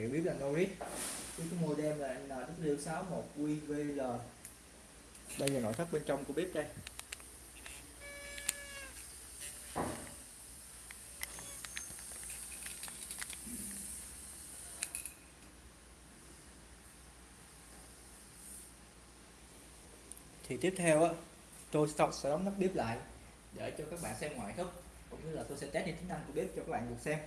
hiểu bếp là Norris cái model là NW61QVL đây là nội thất bên trong của bếp đây. Thì tiếp theo á, tôi sẽ đóng nắp bếp lại để cho các bạn xem ngoại thất, cũng như là tôi sẽ test những tính năng của bếp cho các bạn được xem.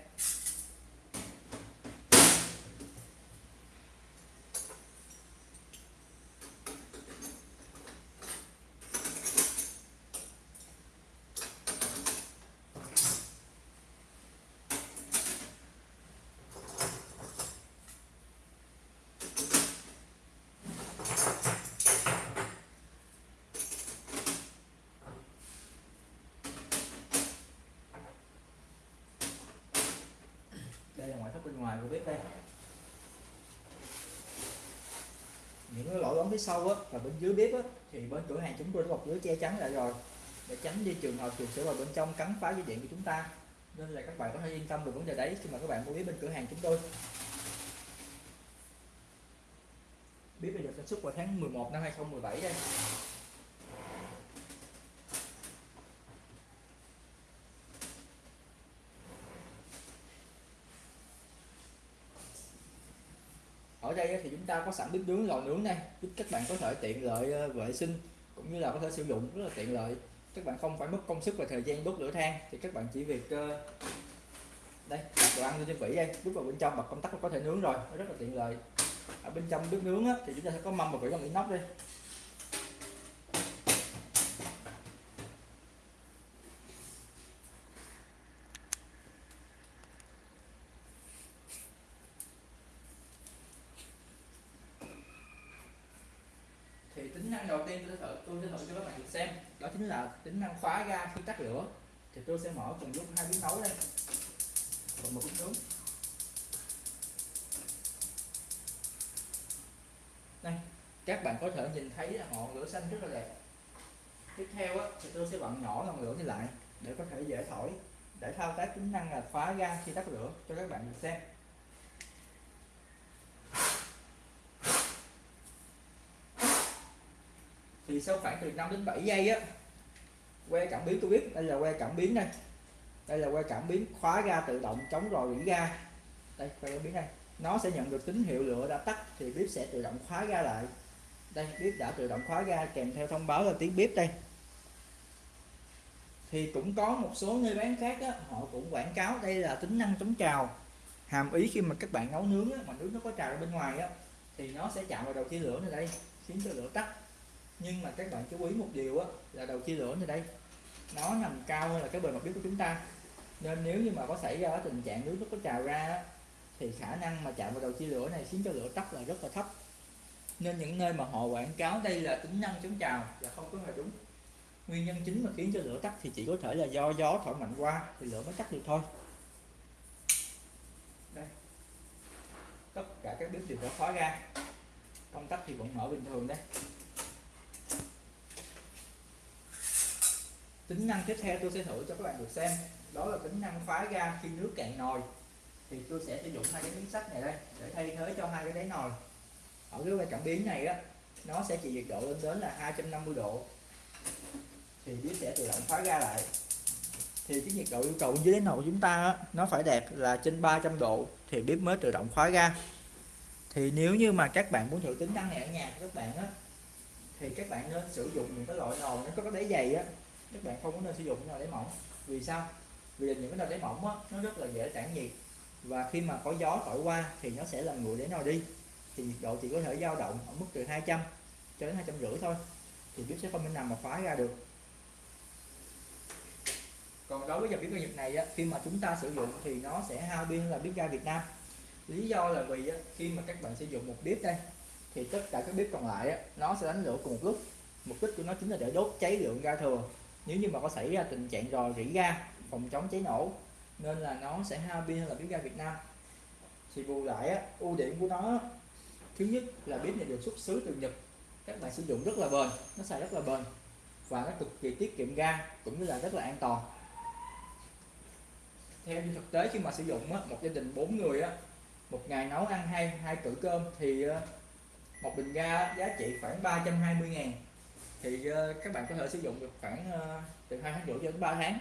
Ngoài của bếp đây. Những cái lỗ đóng phía sau á và bên dưới bếp á, thì bên cửa hàng chúng tôi đã bọc lưới che chắn lại rồi. Để tránh đi trường hợp chuột sẽ vào bên trong cắn phá dây điện của chúng ta. Nên là các bạn có thể yên tâm về vấn đề đấy khi mà các bạn mua bếp bên cửa hàng chúng tôi. Bếp này được sản xuất vào tháng 11 năm 2017 đây. Ở đây thì chúng ta có sẵn bếp nướng lò nướng này giúp các bạn có thể tiện lợi ờ, vệ sinh cũng như là có thể sử dụng rất là tiện lợi. Các bạn không phải mất công sức và thời gian đốt lửa than thì các bạn chỉ việc ờ, đây đặt đồ ăn lên trên vỉ đây. Bước vào bên trong bật công tắc là có thể nướng rồi nó rất là tiện lợi. Ở bên trong bếp nướng á, thì chúng ta sẽ có mâm và vỉ bằng inox đây thì tính năng đầu tiên tôi sẽ thử tôi sẽ thử cho các bạn được xem đó chính là tính năng khóa ga khi tắt lửa thì tôi sẽ mở cùng lúc hai bếp nấu đây. Và một bếp nướng đây các bạn có thể nhìn thấy ngọn lửa xanh rất là đẹp. Tiếp theo á, thì tôi sẽ vặn nhỏ ngọn lửa đi lại để có thể dễ thổi để thao tác tính năng là khóa ga khi tắt lửa cho các bạn được xem. Thì sau khoảng từ 5 đến 7 giây á que cảm biến tôi biết. Đây là que cảm biến đây. Đây là que cảm biến khóa ga tự động chống rò rỉ ga. Đây que cảm biến đây. Nó sẽ nhận được tín hiệu lửa đã tắt thì bếp sẽ tự động khóa ga lại. Đây bếp đã tự động khóa ga kèm theo thông báo là tiếng bếp đây. Thì cũng có một số nơi bán khác á, họ cũng quảng cáo đây là tính năng chống trào. Hàm ý khi mà các bạn nấu nướng á, mà nước nó có trào ở bên ngoài á thì nó sẽ chạm vào đầu chia lửa này đây khiến cho lửa tắt nhưng mà các bạn chú ý một điều á là đầu chia lửa như đây. Nó nằm cao hơn là cái bề mặt bếp của chúng ta. Nên nếu như mà có xảy ra tình trạng nước nó có trào ra á, thì khả năng mà chạm vào đầu chia lửa này khiến cho lửa tắt là rất là thấp. Nên những nơi mà họ quảng cáo đây là tính năng chống trào là không có hề đúng. Nguyên nhân chính mà khiến cho lửa tắt thì chỉ có thể là do gió thổi mạnh qua thì lửa mới tắt được thôi. Đây. Tất cả các bếp đều đã khóa ra. Công tắc thì vẫn mở bình thường đây. Tính năng tiếp theo tôi sẽ thử cho các bạn được xem. Đó là tính năng khóa ga khi nước cạn nồi. Thì tôi sẽ sử dụng hai cái miếng sắt này đây để thay thế cho hai cái đáy nồi. Ở cái que cảm biến này á nó sẽ chỉ nhiệt độ lên đến là 250 độ. Thì bếp sẽ tự động khóa ga lại. Thì cái nhiệt độ yêu cầu dưới đáy nồi của chúng ta á, nó phải đạt là trên 300 độ thì bếp mới tự động khóa ga. Thì nếu như mà các bạn muốn thử tính năng này ở nhà của các bạn á thì các bạn nên sử dụng những cái loại nồi nó có cái đáy dày á các bạn không có nên sử dụng cái nồi đáy mỏng. Vì sao? Vì những cái nồi đáy mỏng á nó rất là dễ tản nhiệt. Và khi mà có gió thổi qua thì nó sẽ làm nguội để nồi đi. Thì nhiệt độ chỉ có thể dao động ở mức từ 200 cho đến hai trăm rưỡi thôi. Thì bếp sẽ không thể nằm mà khóa ra được. Còn đối với dòng bếp ga Nhật này á, khi mà chúng ta sử dụng thì nó sẽ hao pin là bếp ga Việt Nam. Lý do là vì á, khi mà các bạn sử dụng một bếp đây thì tất cả các bếp còn lại á, nó sẽ đánh lửa cùng một lúc. Mục đích của nó chính là để đốt cháy lượng ga thừa nếu như mà có xảy ra tình trạng rò rỉ ga phòng chống cháy nổ nên là nó sẽ hao pin hơn là bếp ga Việt Nam. Thì bù lại á, ưu điểm của nó thứ nhất là bếp này được xuất xứ từ Nhật. Các bạn sử dụng rất là bền nó xài rất là bền và nó cực kỳ tiết kiệm ga cũng như là rất là an toàn. Theo như thực tế khi mà sử dụng á, một gia đình bốn người á một ngày nấu ăn hai hai cử cơm thì ờ, một bình ga giá trị khoảng 320 ngàn thì ờ, các bạn có thể sử dụng được khoảng ờ, từ hai tháng rưỡi cho đến 3 tháng.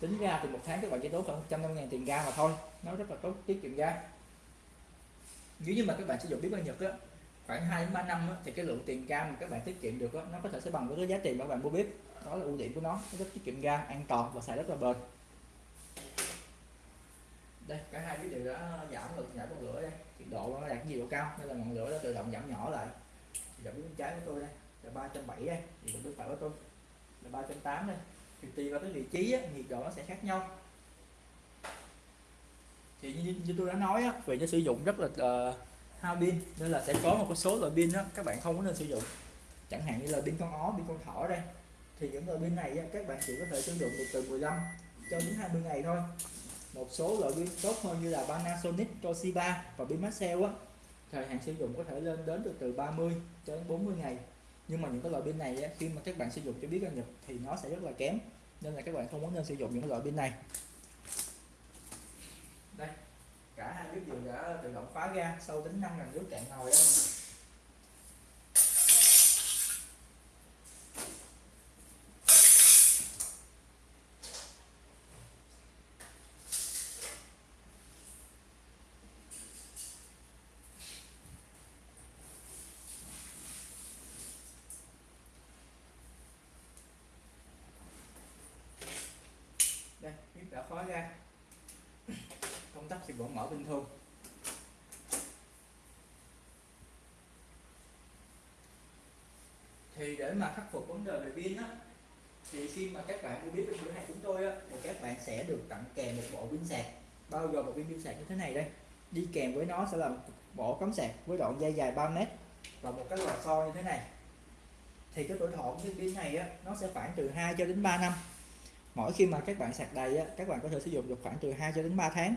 Tính ra thì một tháng các bạn chỉ tốn khoảng 150 ngàn tiền ga mà thôi. Nó rất là tốt tiết kiệm ga. Nếu như mà các bạn sử dụng bếp ga Nhật á khoảng 2 đến 3 năm á, thì cái lượng tiền ga mà các bạn tiết kiệm được á, nó có thể sẽ bằng với cái giá tiền mà các bạn mua bếp. Đó là ưu điểm của nó nó rất tiết kiệm ga an toàn và xài rất là bền. Đây cả hai cái đều đã giảm được giảm ngọn lửa đây. Nhiệt độ nó đạt nhiệt độ cao nên là ngọn lửa nó tự động giảm nhỏ lại. Giảm bên trái của tôi đây là 370 đây thì mình bếp phải với tôi là 380 đây thì tùy vào cái vị trí á, nhiệt độ nó sẽ khác nhau. Thì như, như tôi đã nói á, vì nó sử dụng rất là uh, hao pin nên là sẽ có một số loại pin đó các bạn không có nên sử dụng. Chẳng hạn như là pin con ó pin con thỏ đây. Thì những loại pin này á, các bạn chỉ có thể sử dụng được từ 15 cho đến 20 ngày thôi. Một số loại pin tốt hơn như là Panasonic, Toshiba và pin Maxell á. Thời hạn sử dụng có thể lên đến được từ 30 cho đến 40 ngày nhưng mà những cái loại pin này khi mà các bạn sử dụng cho biết ra Nhật thì nó sẽ rất là kém. Nên là các bạn không có nên sử dụng những loại pin này. Đây, cả hai chiếc giường đã tự động khóa ga sau tính năng là nước cạn nồi đây bếp đã khóa ra. Công tắc thì vẫn mở bình thường thì để mà khắc phục vấn đề về pin á, thì khi mà các bạn mua biết bên cửa hàng chúng tôi á, thì các bạn sẽ được tặng kèm một bộ pin sạc. Bao gồm một pin pin sạc như thế này đây. Đi kèm với nó sẽ là một bộ cắm sạc với đoạn dây dài 3 mét và một cái lò xo như thế này. Thì cái tuổi thọ của cái pin này á, nó sẽ khoảng từ 2 cho đến 3 năm mỗi khi mà các bạn sạc đầy á, các bạn có thể sử dụng được khoảng từ 2 cho đến 3 tháng.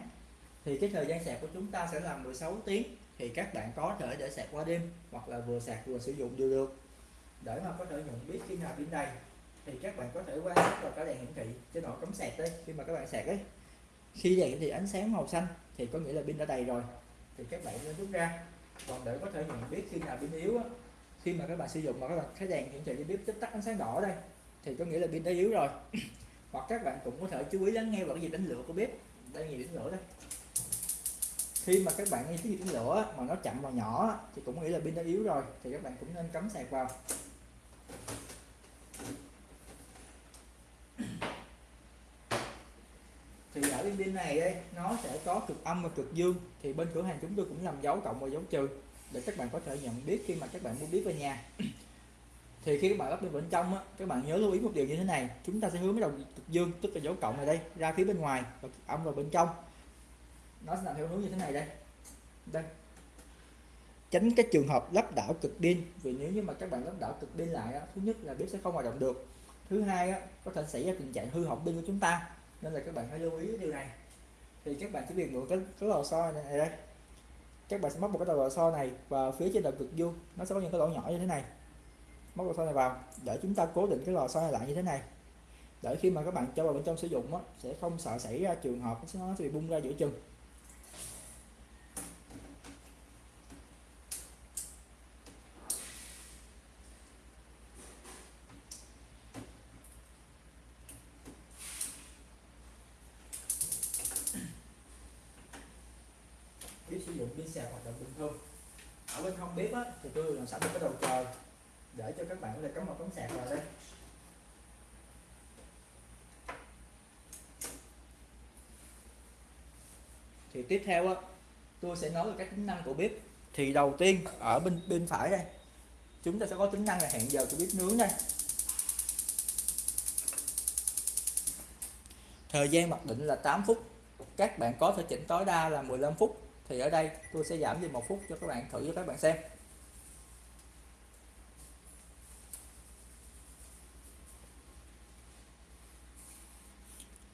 Thì cái thời gian sạc của chúng ta sẽ là 16 tiếng thì các bạn có thể để sạc qua đêm hoặc là vừa sạc vừa sử dụng đều được. Để mà có thể nhận biết khi nào pin đầy thì các bạn có thể quan sát vào cái đèn hiển thị trên nồi cắm sạc đây khi mà các bạn sạc ấy. Khi đèn thì ánh sáng màu xanh thì có nghĩa là pin đã đầy rồi. Thì các bạn nên rút ra. Còn để có thể nhận biết khi nào pin yếu á, khi mà các bạn sử dụng mà các bạn thấy đèn hiển thị cho biết tích tắt ánh sáng đỏ đây thì có nghĩa là pin đã yếu rồi hoặc các bạn cũng có thể chú ý lắng nghe vào cái nhịp đánh lửa của bếp. Đây nhiều đánh lửa đây. Khi mà các bạn nghe cái nhịp đánh lửa mà nó chậm và nhỏ thì cũng nghĩ là pin đã yếu rồi, thì các bạn cũng nên cắm sạc vào. Thì ở bên pin này đây nó sẽ có cực âm và cực dương, thì bên cửa hàng chúng tôi cũng làm dấu cộng và dấu trừ, để các bạn có thể nhận biết khi mà các bạn mua biết về nhà thì khi các bạn lắp bên bên trong á, các bạn nhớ lưu ý một điều như thế này. Chúng ta sẽ hướng cái đầu cực dương tức là dấu cộng này đây ra phía bên ngoài và âm vào bên trong. Nó sẽ làm theo hướng như thế này đây. Đây. Tránh cái trường hợp lắp đảo cực pin vì nếu như mà các bạn lắp đảo cực pin lại á, thứ nhất là bếp sẽ không hoạt động được. Thứ hai á, có thể xảy ra tình trạng hư hỏng pin của chúng ta nên là các bạn phải lưu ý điều này. Thì các bạn chỉ việc mượn cái cái lò xo này, đây. Các bạn sẽ móc một cái đầu lò xo này và phía trên đầu cực dương nó sẽ có những cái lỗ nhỏ như thế này móc lò xo này vào để chúng ta cố định cái lò xo này lại như thế này. Để khi mà các bạn cho vào bên trong sử dụng á, sẽ không sợ xảy ra trường hợp nó sẽ bị bung ra giữa chừng. Bếp sử dụng pin sạc hoạt động bình thường ở bên hông bếp á, thì tôi làm sẵn một cái đầu các bạn có thể cắm một cắm sạc vào đây. Thì tiếp theo á, tôi sẽ nói về các tính năng của bếp. Thì đầu tiên, ở bên bên phải đây, chúng ta sẽ có tính năng là hẹn giờ của bếp nướng đây. Thời gian mặc định là 8 phút. Các bạn có thể chỉnh tối đa là 15 phút. Thì ở đây tôi sẽ giảm đi một phút cho các bạn thử cho các bạn xem.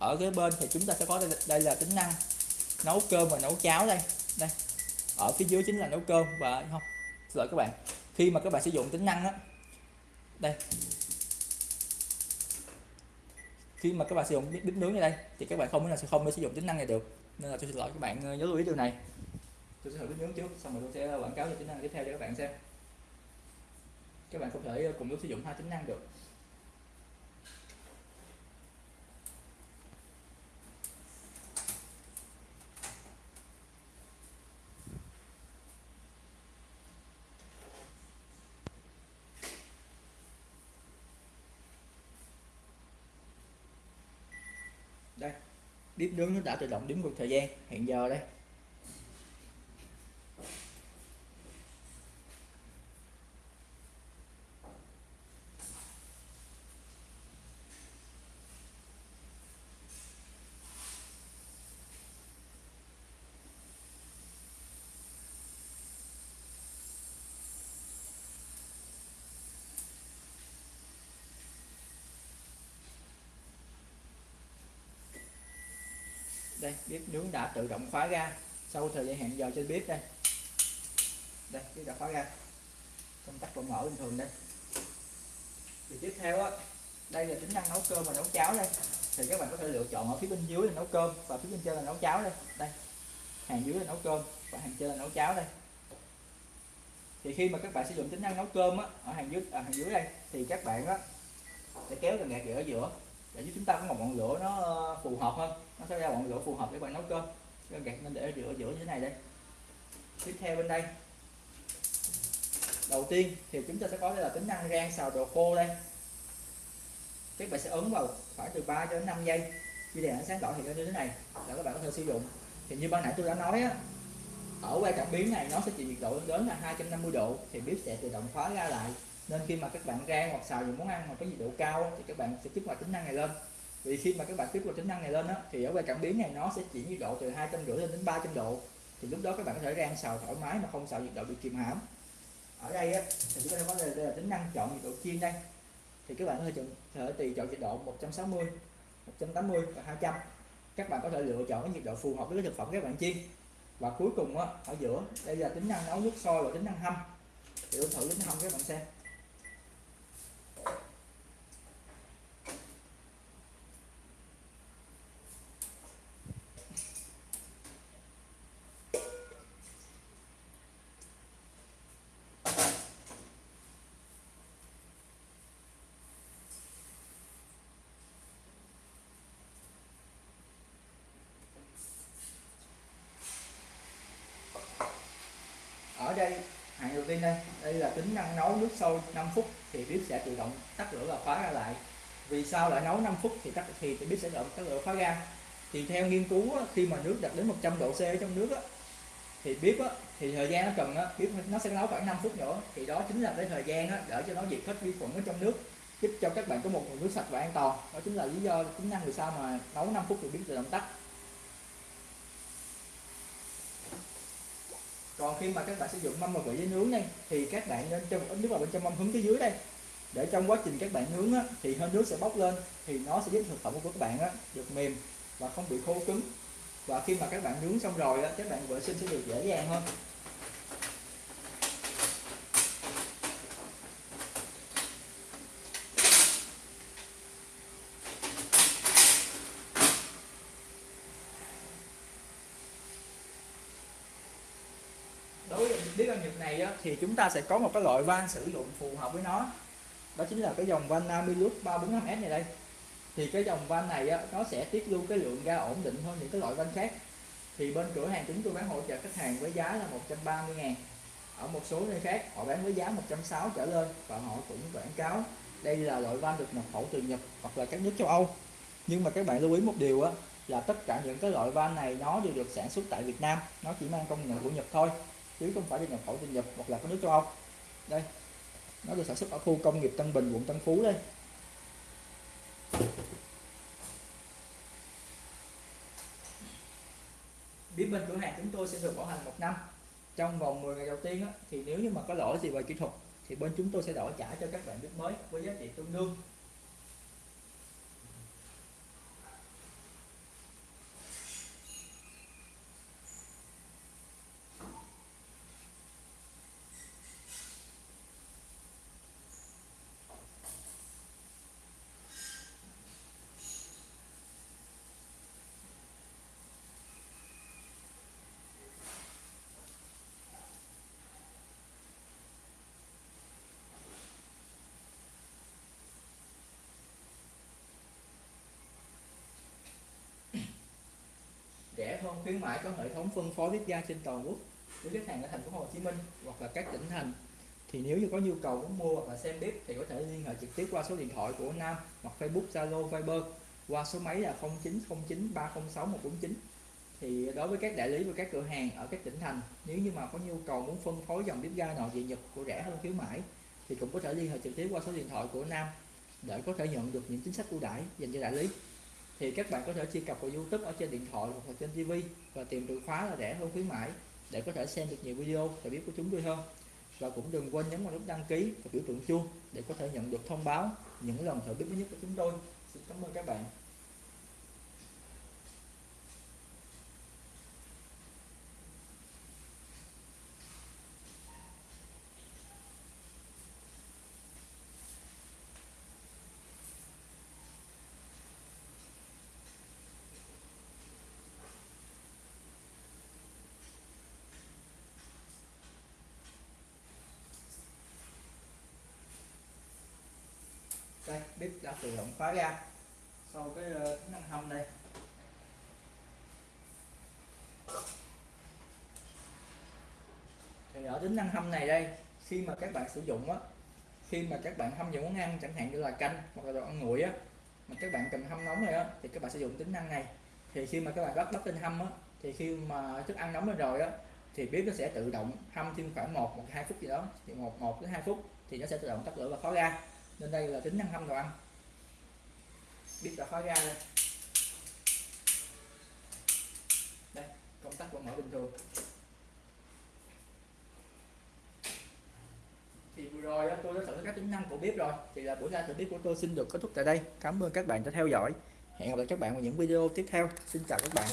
Ở cái bên thì chúng ta sẽ có đây, đây là tính năng nấu cơm và nấu cháo đây. Đây ở phía dưới chính là nấu cơm và không xin lỗi các bạn khi mà các bạn sử dụng tính năng đó đây. Khi mà các bạn sử dụng bếp nướng như đây thì các bạn không thể nào sẽ không thể sử dụng tính năng này được. Nên là tôi xin lỗi các bạn ờ, nhớ lưu ý điều này. Tôi sẽ thử bếp nướng trước xong rồi tôi sẽ quảng cáo cho tính năng tiếp theo cho các bạn xem. Các bạn không thể ờ, cùng lúc sử dụng hai tính năng được đây bếp nướng nó đã tự động đếm ngược thời gian. Hiện giờ đây. Đây, bếp nướng đã tự động khóa ga. Sau thời gian hẹn giờ trên bếp đây. Đây, bếp đã khóa ga. Công tắc vẫn mở bình thường đây. Thì tiếp theo á, đây là tính năng nấu cơm và nấu cháo đây. Thì các bạn có thể lựa chọn ở phía bên dưới là nấu cơm và phía bên trên là nấu cháo đây. Đây, hàng dưới là nấu cơm và hàng trên là nấu cháo đây. Thì khi mà các bạn sử dụng tính năng nấu cơm á, ở hàng dưới ở hàng dưới đây, thì các bạn á sẽ kéo cần gạt ở giữa để giúp chúng ta có một ngọn lửa nó ờ, phù hợp hơn. Nó sẽ ra ngọn lửa phù hợp để bạn nấu cơm. Cái gạt nên để giữa giữa như thế này đây. Tiếp theo bên đây. Đầu tiên thì chúng ta sẽ có đây là tính năng rang xào đồ khô đây. Các bạn sẽ ấn vào khoảng từ 3 đến 5 giây. Khi đèn ánh sáng đỏ thì như thế này là các bạn có thể sử dụng. Thì như ban nãy tôi đã nói á, ở qua cảm biến này nó sẽ chịu nhiệt độ lớn là 250 độ thì bếp sẽ tự động khóa ra lại nên khi mà các bạn rang hoặc xào những món ăn mà có nhiệt độ cao thì các bạn sẽ kích hoạt tính năng này lên. Vì khi mà các bạn kích hoạt tính năng này lên á, thì ở quay cảm biến này nó sẽ chuyển nhiệt độ từ 250 lên đến 300 độ. Thì lúc đó các bạn có thể rang xào thoải mái mà không xào nhiệt độ bị kìm hãm. Ở đây á, thì chúng ta có đây, là tính năng chọn nhiệt độ chiên đây. Thì các bạn có thể chọn thể tùy chọn nhiệt độ 160 180 và 200 các bạn có thể lựa chọn cái nhiệt độ phù hợp với cái thực phẩm các bạn chiên. Và cuối cùng á, ở giữa đây là tính năng nấu nước sôi và tính năng hâm. Thì tôi thử tính hâm các bạn xem. Đây hạng đầu tiên đây đây là tính năng nấu nước sôi 5 phút thì bếp sẽ tự động tắt lửa và khóa ra lại. Vì sao lại nấu 5 phút thì tắt thì bếp sẽ tự động tắt lửa khóa ra. Thì theo nghiên cứu khi mà nước đạt đến 100 độ C ở trong nước thì bếp thì thời gian nó cần bếp nó sẽ nấu khoảng 5 phút nữa. Thì đó chính là cái thời gian để cho nó diệt hết vi khuẩn ở trong nước, giúp cho các bạn có một nguồn nước sạch và an toàn. Đó chính là lý do, tính năng vì sao mà nấu 5 phút thì bếp tự động tắt. Còn khi mà các bạn sử dụng mâm và vị giấy nướng đây thì các bạn nên cho một ít nước vào bên trong mâm hướng phía dưới đây. Để trong quá trình các bạn nướng á, thì hơi nước sẽ bốc lên thì nó sẽ giúp thực phẩm của các bạn á, được mềm và không bị khô cứng. Và khi mà các bạn nướng xong rồi á, các bạn vệ sinh sẽ được dễ dàng hơn. Biết với nhật này á, thì chúng ta sẽ có một cái loại van sử dụng phù hợp với nó. Đó chính là cái dòng van Namilus 345S này đây. Thì cái dòng van này á, nó sẽ tiết lưu cái lượng ga ổn định hơn những cái loại van khác. Thì bên cửa hàng chúng tôi bán hỗ trợ khách hàng với giá là 130 ngàn. Ở một số nơi khác họ bán với giá 160 trở lên và họ cũng quảng cáo đây là loại van được nhập khẩu từ Nhật hoặc là các nước châu Âu. Nhưng mà các bạn lưu ý một điều á là tất cả những cái loại van này nó đều được sản xuất tại Việt Nam nó chỉ mang công nhận của Nhật thôi chứ không phải được nhập khẩu từ Nhật hoặc là các nước châu Âu. Đây nó được sản xuất ở khu công nghiệp Tân Bình quận Tân Phú đây. Biết bên cửa hàng chúng tôi sẽ được bảo hành một năm. Trong vòng 10 ngày đầu tiên á, thì nếu như mà có lỗi gì về kỹ thuật thì bên chúng tôi sẽ đổi trả cho các bạn bếp mới với giá trị tương đương. Hơn khuyến mãi có hệ thống phân phối bếp ga trên toàn quốc với khách hàng ở thành phố Hồ Chí Minh hoặc là các tỉnh thành. Thì nếu như có nhu cầu muốn mua hoặc là xem bếp thì có thể liên hệ trực tiếp qua số điện thoại của Nam hoặc Facebook, Zalo, Viber qua số máy là 0909 306 149 thì đối với các đại lý và các cửa hàng ở các tỉnh thành, nếu như mà có nhu cầu muốn phân phối dòng bếp ga nội địa Nhật của rẻ hơn khuyến mãi, thì cũng có thể liên hệ trực tiếp qua số điện thoại của Nam để có thể nhận được những chính sách ưu đãi dành cho đại lý thì các bạn có thể truy cập vào YouTube ở trên điện thoại hoặc là trên TV và tìm từ khóa là rẻ hơn khuyến mãi để có thể xem được nhiều video và biết của chúng tôi hơn. Và cũng đừng quên nhấn vào nút đăng ký và biểu tượng chuông để có thể nhận được thông báo những lần thử biết mới nhất của chúng tôi. Xin cảm ơn các bạn. Đây bếp đã tự động khóa ra sau cái ờ, tính năng hâm đây thì ở tính năng hâm này đây, khi mà các bạn sử dụng á, khi mà các bạn hâm những món ăn, chẳng hạn như là canh hoặc là đồ ăn nguội á, mà các bạn cần hâm nóng này á, thì các bạn sử dụng tính năng này. Thì khi mà các bạn bắt bắt lên hâm á, thì khi mà thức ăn nóng lên rồi á, thì bếp nó sẽ tự động hâm thêm khoảng 1 một hai phút gì đó, thì một một đến hai phút thì nó sẽ tự động tắt lửa và khóa ra nên đây là tính năng hâm đồ ăn biết đã khóa ra đây đây, công tắc vẫn mở bình thường. Thì vừa rồi tôi đã thử các tính năng của bếp rồi. Thì là buổi ra thử bếp của tôi xin được kết thúc tại đây. Cảm ơn các bạn đã theo dõi. Hẹn gặp lại các bạn vào những video tiếp theo. Xin chào các bạn.